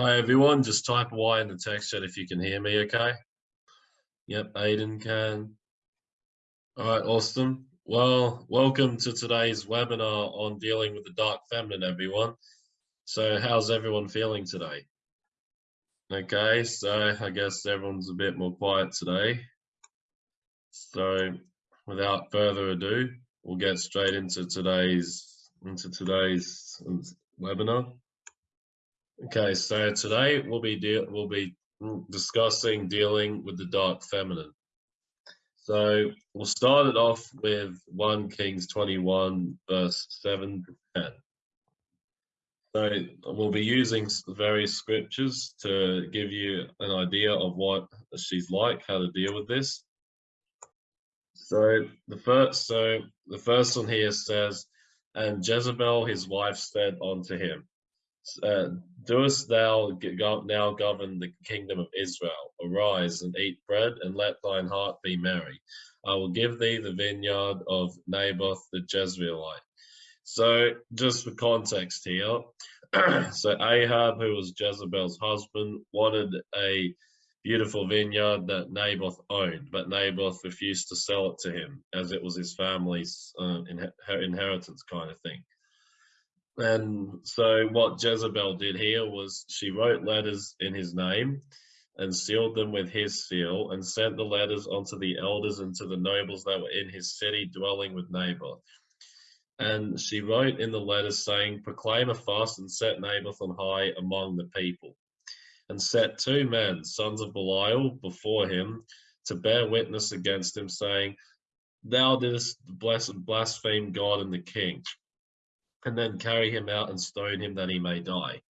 Hi everyone, just type Y in the text chat if you can hear me okay. Yep, Aiden can. All right, awesome. Well, welcome to today's webinar on dealing with the dark feminine, everyone. So how's everyone feeling today? Okay, so I guess everyone's a bit more quiet today. So without further ado, we'll get straight into today's into today's webinar. Okay, so today we'll be we'll be discussing dealing with the dark feminine. So we'll start it off with 1 Kings 21 verse 7 to 10. So we'll be using various scriptures to give you an idea of what she's like, how to deal with this. So the first so the first one here says, and Jezebel his wife said unto him, uh, doest thou now govern the kingdom of Israel? Arise and eat bread, and let thine heart be merry. I will give thee the vineyard of Naboth the Jezreelite. So, just for context here, so Ahab, who was Jezebel's husband, wanted a beautiful vineyard that Naboth owned, but Naboth refused to sell it to him as it was his family's uh, inheritance kind of thing. And so what Jezebel did here was she wrote letters in his name and sealed them with his seal and sent the letters onto the elders and to the nobles that were in his city dwelling with Naboth. And she wrote in the letters saying, proclaim a fast and set Naboth on high among the people and set two men, sons of Belial, before him to bear witness against him saying, thou didst blaspheme God and the king and then carry him out and stone him that he may die.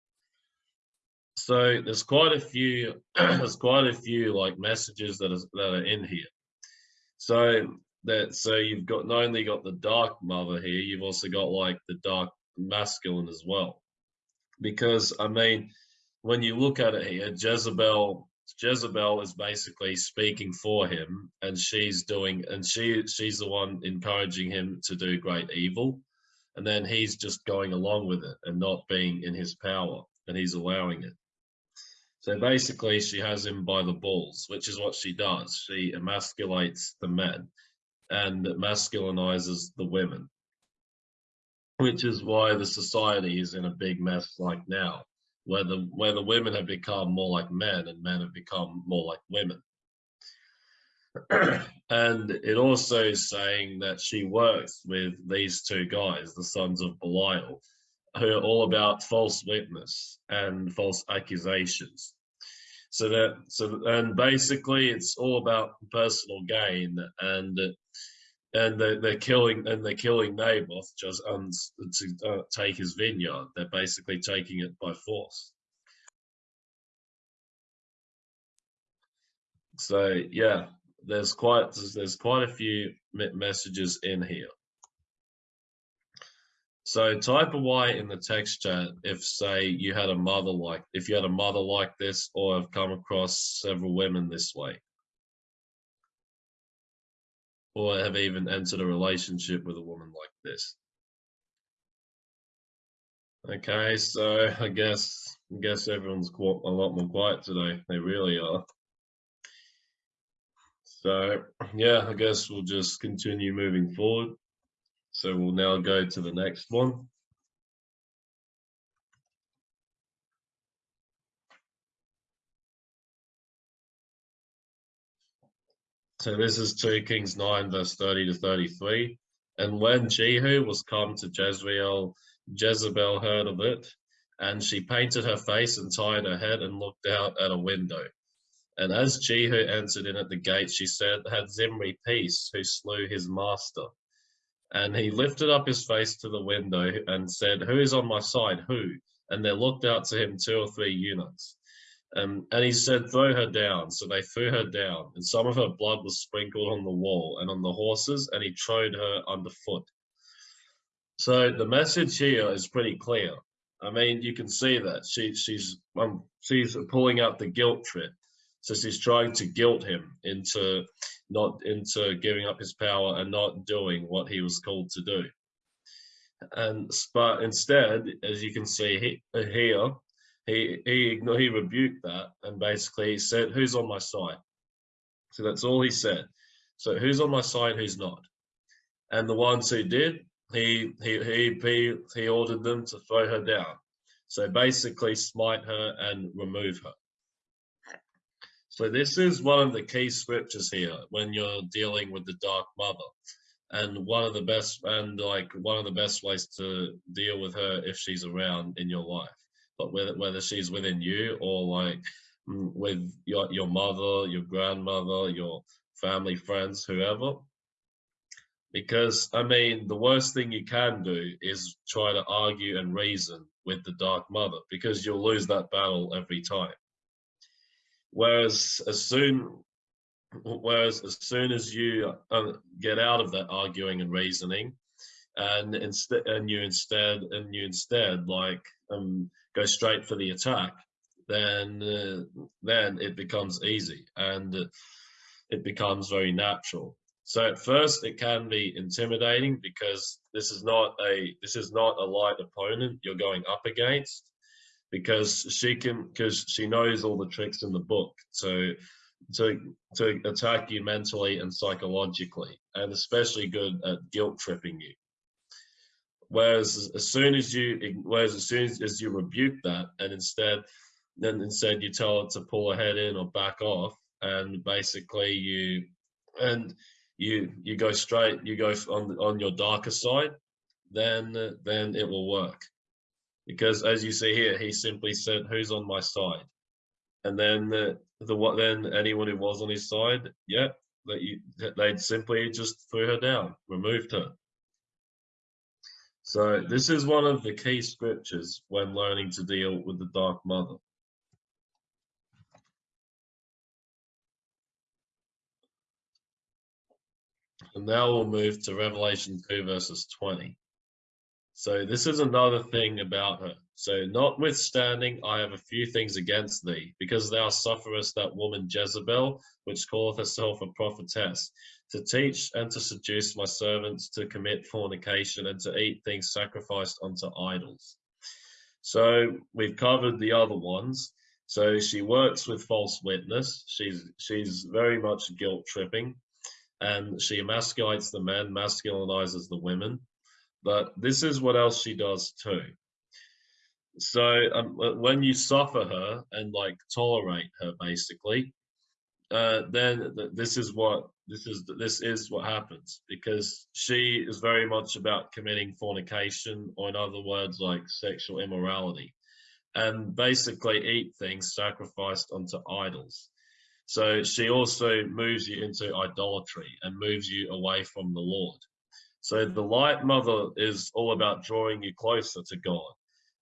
So there's quite a few, there's quite a few like messages that, is, that are in here. So that, so you've got not only got the dark mother here, you've also got like the dark masculine as well. Because I mean, when you look at it here, Jezebel, Jezebel is basically speaking for him and she's doing, and she, she's the one encouraging him to do great evil and then he's just going along with it and not being in his power and he's allowing it. So basically she has him by the balls which is what she does. She emasculates the men and masculinizes the women which is why the society is in a big mess like now where the where the women have become more like men and men have become more like women and it also is saying that she works with these two guys, the sons of Belial, who are all about false witness and false accusations. So that so and basically it's all about personal gain and and they're, they're killing and they're killing Naboth just um, to uh, take his vineyard. They're basically taking it by force. So yeah, there's quite there's quite a few messages in here. So type a Y in the text chat if say you had a mother like if you had a mother like this or have come across several women this way. Or have even entered a relationship with a woman like this. Okay, so I guess I guess everyone's quite a lot more quiet today. They really are. So yeah, I guess we'll just continue moving forward. So we'll now go to the next one. So this is 2 Kings 9 verse 30 to 33. And when Jehu was come to Jezreel, Jezebel heard of it, and she painted her face and tied her head and looked out at a window. And as Jehu entered in at the gate, she said, Had Zimri peace, who slew his master? And he lifted up his face to the window and said, Who is on my side? Who? And there looked out to him two or three eunuchs. Um, and he said, Throw her down. So they threw her down, and some of her blood was sprinkled on the wall and on the horses, and he trode her underfoot. So the message here is pretty clear. I mean, you can see that she, she's um, she's pulling out the guilt trip. So she's trying to guilt him into not into giving up his power and not doing what he was called to do. And but instead, as you can see he, here, he he he rebuked that and basically said, "Who's on my side?" So that's all he said. So who's on my side? Who's not? And the ones who did, he he he he, he ordered them to throw her down. So basically, smite her and remove her. So this is one of the key scriptures here when you're dealing with the Dark Mother, and one of the best and like one of the best ways to deal with her if she's around in your life but whether, whether she's within you or like mm, with your, your mother, your grandmother, your family, friends, whoever. Because, I mean, the worst thing you can do is try to argue and reason with the Dark Mother because you'll lose that battle every time. Whereas as soon, whereas as soon as you uh, get out of that arguing and reasoning, and instead, and you instead, and you instead like um, go straight for the attack, then uh, then it becomes easy and it becomes very natural. So at first it can be intimidating because this is not a this is not a light opponent you're going up against because she can because she knows all the tricks in the book to to to attack you mentally and psychologically and especially good at guilt tripping you. Whereas as soon as you, whereas as soon as you rebuke that, and instead, then instead you tell it to pull ahead in or back off, and basically you, and you you go straight, you go on on your darker side, then then it will work, because as you see here, he simply said, "Who's on my side?" And then the, the what then anyone who was on his side, yeah, that you they'd simply just threw her down, removed her. So this is one of the key scriptures when learning to deal with the Dark Mother. And now we'll move to Revelation 2 verses 20. So this is another thing about her. So notwithstanding, I have a few things against thee, because thou sufferest that woman Jezebel, which calleth herself a prophetess, to teach and to seduce my servants to commit fornication and to eat things sacrificed unto idols. So we've covered the other ones. So she works with false witness. She's she's very much guilt tripping, and she emasculates the men, masculinizes the women. But this is what else she does too. So um, when you suffer her and like tolerate her, basically, uh, then this is what this is this is what happens because she is very much about committing fornication, or in other words, like sexual immorality, and basically eat things sacrificed unto idols. So she also moves you into idolatry and moves you away from the Lord. So the light mother is all about drawing you closer to God.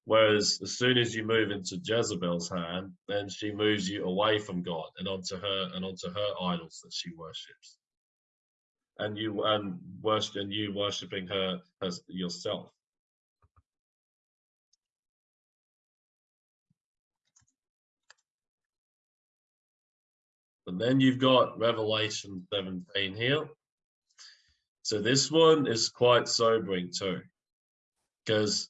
Whereas as soon as you move into Jezebel's hand, then she moves you away from God and onto her and onto her idols that she worships. And you and worship and you worshipping her as yourself. And then you've got Revelation 17 here. So this one is quite sobering too, because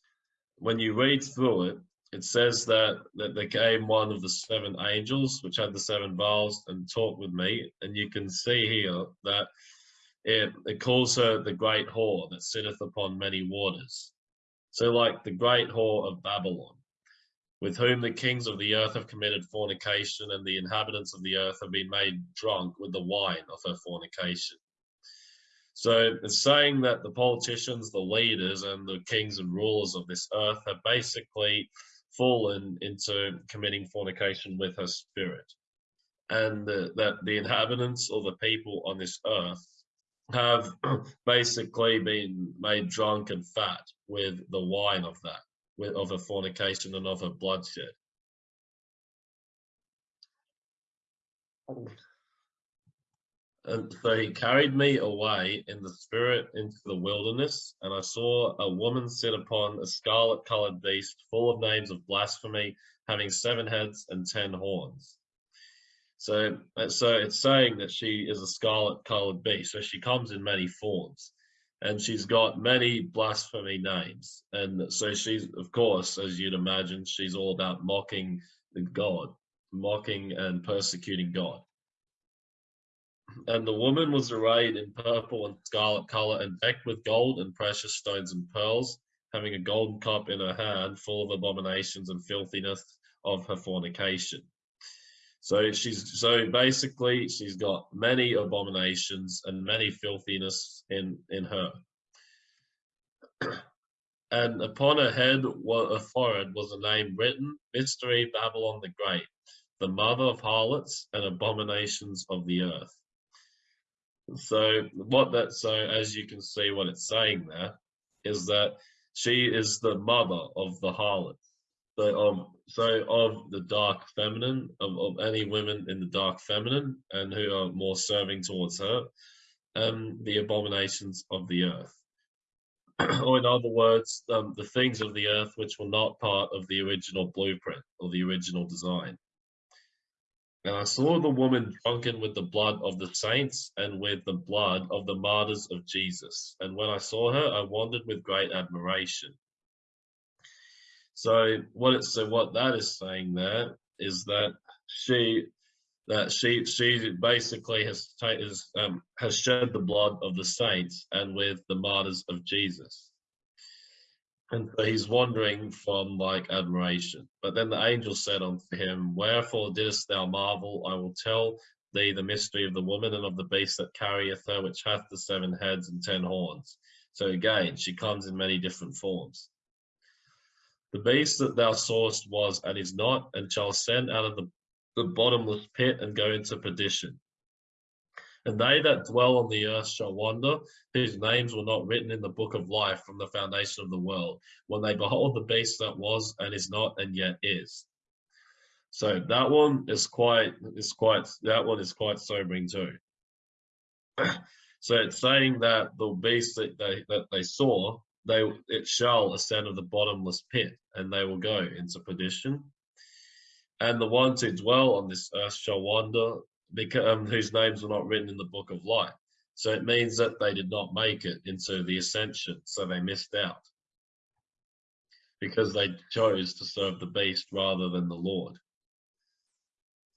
when you read through it, it says that, that there came one of the seven angels, which had the seven vials, and talked with me. And you can see here that it, it calls her the great whore that sitteth upon many waters. So like the great whore of Babylon, with whom the kings of the earth have committed fornication, and the inhabitants of the earth have been made drunk with the wine of her fornication. So it's saying that the politicians, the leaders, and the kings and rulers of this earth have basically fallen into committing fornication with her spirit. And that the inhabitants or the people on this earth have basically been made drunk and fat with the wine of that, with, of her fornication and of her bloodshed. And so he carried me away in the spirit into the wilderness, and I saw a woman sit upon a scarlet colored beast full of names of blasphemy, having seven heads and ten horns. So, uh, so it's saying that she is a scarlet colored beast. So she comes in many forms. and she's got many blasphemy names. And so she's, of course, as you'd imagine, she's all about mocking the God, mocking and persecuting God. And the woman was arrayed in purple and scarlet color and decked with gold and precious stones and pearls, having a golden cup in her hand full of abominations and filthiness of her fornication. So she's so basically she's got many abominations and many filthiness in in her. and upon her head, a forehead, was a name written: Mystery Babylon the Great, the mother of harlots and abominations of the earth. So what that so as you can see, what it's saying there is that she is the mother of the harlot. So um so of the dark feminine of, of any women in the dark feminine and who are more serving towards her um the abominations of the earth. Or in other words um, the things of the earth which were not part of the original blueprint or the original design and I saw the woman drunken with the blood of the saints and with the blood of the martyrs of Jesus. And when I saw her, I wondered with great admiration. So what it's so what that is saying there is that she that she she basically has is, um, has shed the blood of the saints and with the martyrs of Jesus. And so he's wandering from like admiration. But then the angel said unto him, Wherefore didst thou marvel? I will tell thee the mystery of the woman and of the beast that carrieth her, which hath the seven heads and ten horns. So again, she comes in many different forms. The beast that thou sawest was and is not, and shall ascend out of the, the bottomless pit and go into perdition. And they that dwell on the earth shall wander, whose names were not written in the book of life from the foundation of the world, when they behold the beast that was and is not and yet is. So that one is quite is quite that one is quite sobering too. so it's saying that the beast that they that they saw they it shall ascend of the bottomless pit, and they will go into perdition. And the ones who dwell on this earth shall wander, because, um, whose names were not written in the book of life. So it means that they did not make it into the ascension, so they missed out because they chose to serve the beast rather than the Lord.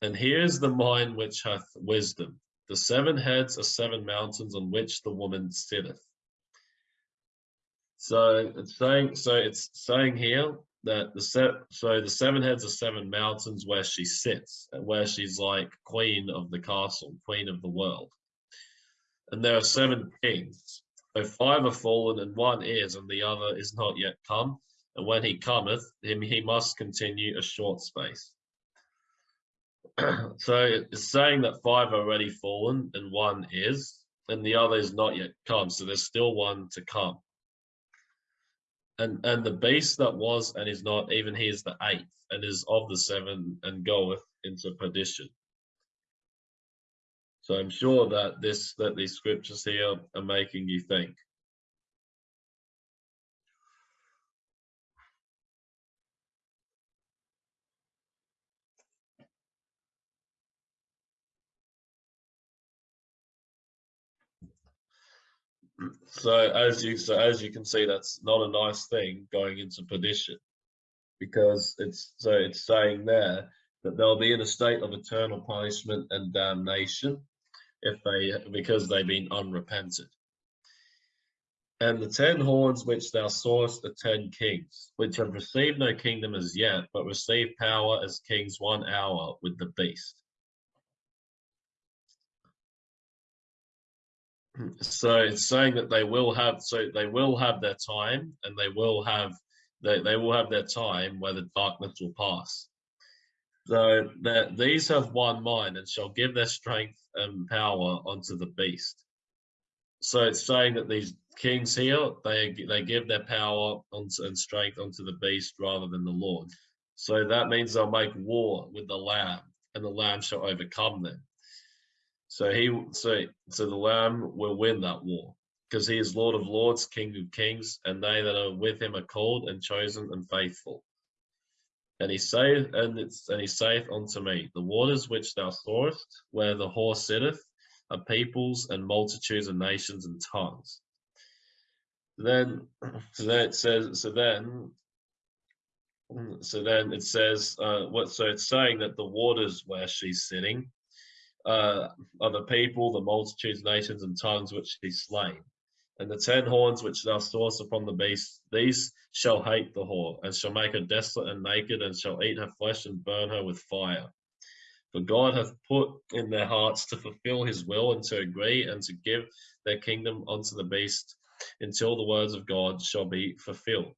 And here is the mind which hath wisdom. The seven heads are seven mountains on which the woman sitteth. So it's saying so it's saying here that the set so the seven heads are seven mountains where she sits and where she's like queen of the castle, queen of the world. And there are seven kings. So five are fallen and one is, and the other is not yet come. And when he cometh, him he must continue a short space. so it's saying that five are already fallen and one is, and the other is not yet come. So there's still one to come and and the beast that was and is not even he is the eighth and is of the seven and goeth into perdition. So i'm sure that this that these scriptures here are making you think So as you so as you can see, that's not a nice thing going into perdition, because it's so it's saying there that they'll be in a state of eternal punishment and damnation if they because they've been unrepented. And the ten horns which thou sawest are ten kings, which have received no kingdom as yet, but receive power as kings one hour with the beast. So it's saying that they will have so they will have their time and they will have they, they will have their time where the darkness will pass. So that these have one mind and shall give their strength and power unto the beast. So it's saying that these kings here they they give their power and strength unto the beast rather than the lord. So that means they'll make war with the lamb and the lamb shall overcome them so he so so the Lamb will win that war because he is Lord of Lords, King of Kings, and they that are with him are called and chosen and faithful. And he saith, and it's and he saith unto me, the waters which thou sawest, where the horse sitteth, are peoples and multitudes and nations and tongues. then so then it says so then so then it says uh what so it's saying that the waters where she's sitting uh are the people the multitudes nations and tongues which she's slain and the ten horns which thou sawest upon the beast these shall hate the whore and shall make her desolate and naked and shall eat her flesh and burn her with fire for God hath put in their hearts to fulfill his will and to agree and to give their kingdom unto the beast until the words of God shall be fulfilled.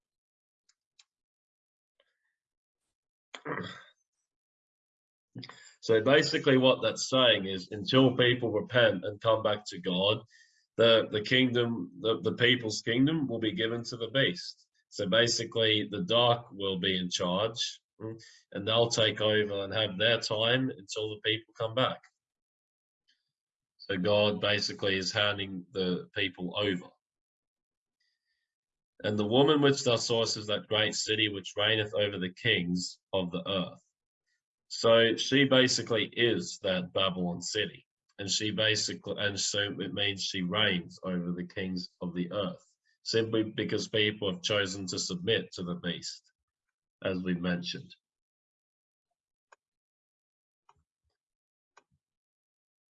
So basically what that's saying is until people repent and come back to God, the, the kingdom, the, the people's kingdom will be given to the beast. So basically the dark will be in charge mm, and they'll take over and have their time until the people come back. So God basically is handing the people over. And the woman which thou sawest is that great city which reigneth over the kings of the earth. So she basically is that Babylon city. And she basically, and so it means she reigns over the kings of the earth, simply because people have chosen to submit to the beast, as we mentioned.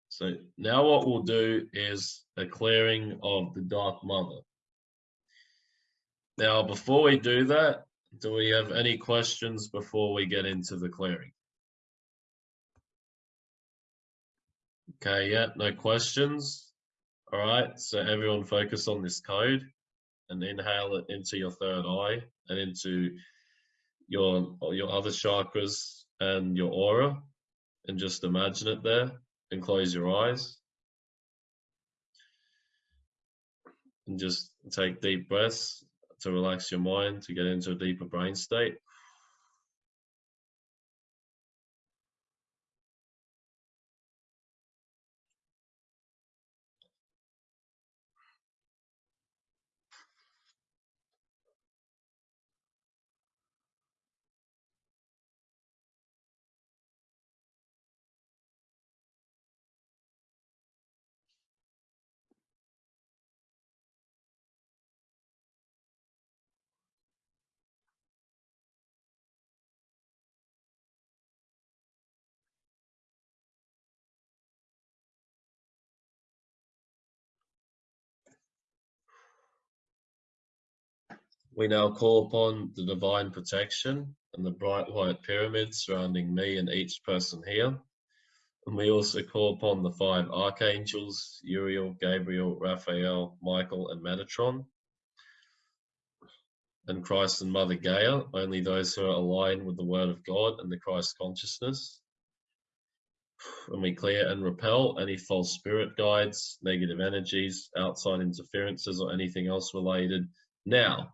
So now what we'll do is a clearing of the Dark Mother. Now, before we do that, do we have any questions before we get into the clearing? Okay, yeah, no questions. All right, so everyone focus on this code and inhale it into your third eye and into your your other chakras and your aura and just imagine it there and close your eyes. And just take deep breaths to relax your mind, to get into a deeper brain state. We now call upon the divine protection and the bright white pyramid surrounding me and each person here. And we also call upon the five archangels, Uriel, Gabriel, Raphael, Michael, and Metatron. And Christ and Mother Gaia, only those who are aligned with the Word of God and the Christ consciousness. And we clear and repel any false spirit guides, negative energies, outside interferences, or anything else related now.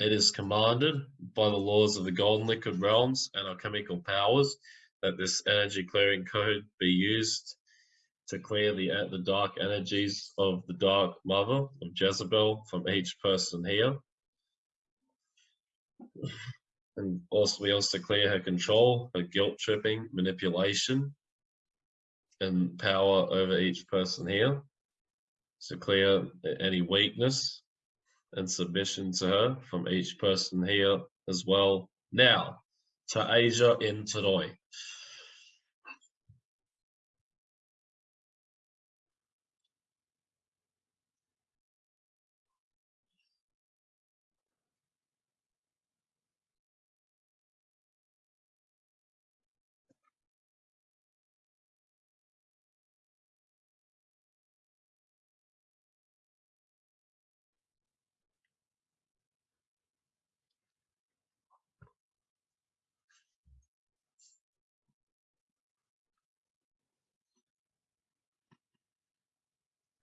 It is commanded by the laws of the golden liquid realms and alchemical powers that this energy clearing code be used to clear the, the dark energies of the dark mother of Jezebel from each person here. And also we also clear her control, her guilt tripping, manipulation, and power over each person here. So clear any weakness and submission to her from each person here as well. Now, to Asia in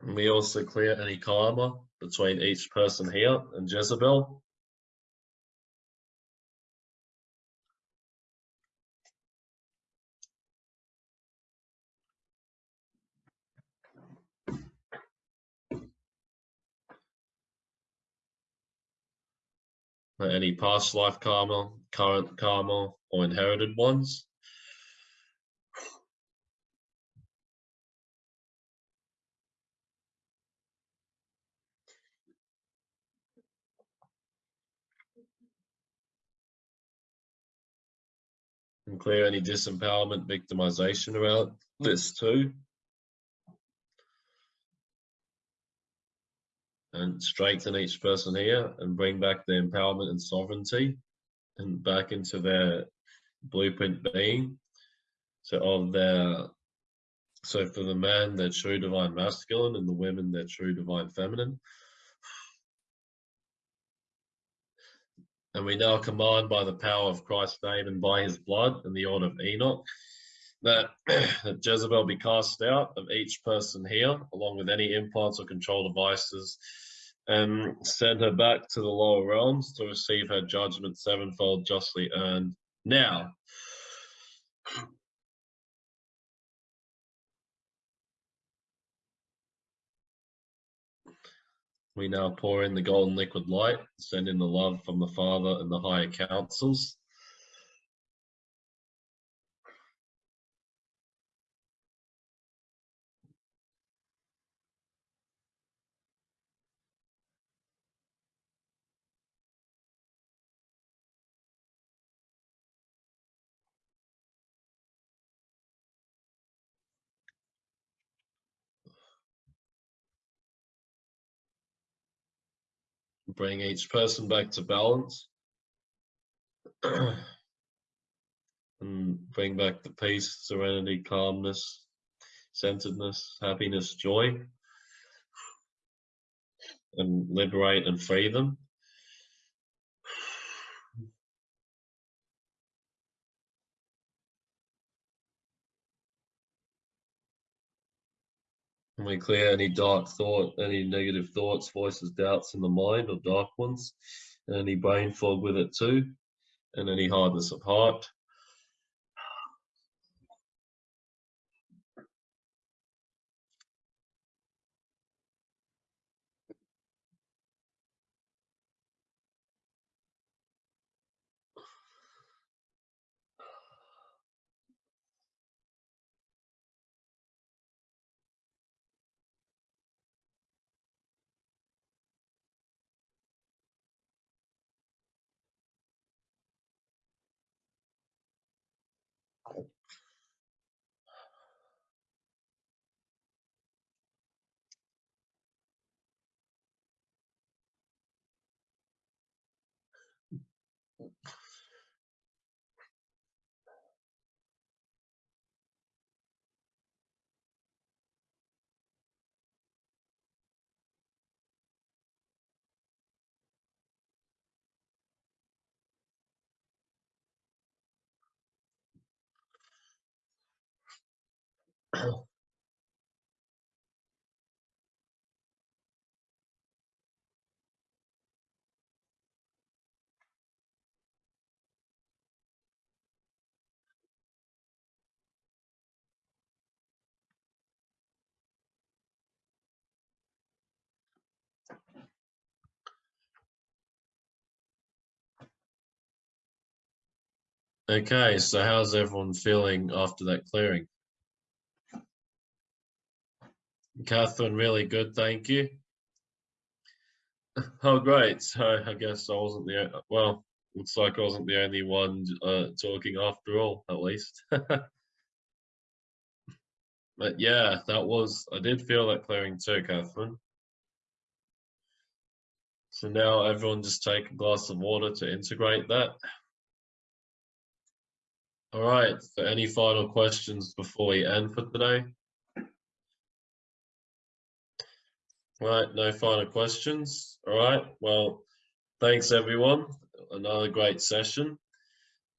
We also clear any karma between each person here and Jezebel? any past life karma, current karma, or inherited ones. And clear any disempowerment, victimization around hmm. this too. and strengthen each person here and bring back their empowerment and sovereignty and back into their blueprint being. So of their so for the man, their true divine masculine and the women, their true divine feminine. And we now command by the power of Christ's name and by his blood and the order of Enoch that, that Jezebel be cast out of each person here, along with any implants or control devices and send her back to the lower realms to receive her judgment sevenfold justly earned. Now, we now pour in the golden liquid light, send in the love from the Father and the higher councils. Bring each person back to balance and bring back the peace, serenity, calmness, centeredness, happiness, joy, and liberate and free them. And we clear any dark thought, any negative thoughts, voices, doubts in the mind or dark ones, and any brain fog with it too, and any hardness of heart. Okay, so how's everyone feeling after that clearing? Catherine, really good, thank you. Oh, great. So I guess I wasn't the, well, looks like I wasn't the only one uh, talking after all, at least. but yeah, that was, I did feel that clearing too, Catherine. So now everyone just take a glass of water to integrate that. All right, so any final questions before we end for today? Right, no final questions. All right, well, thanks everyone. Another great session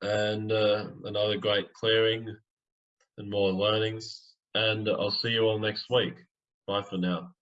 and uh, another great clearing and more learnings. And I'll see you all next week. Bye for now.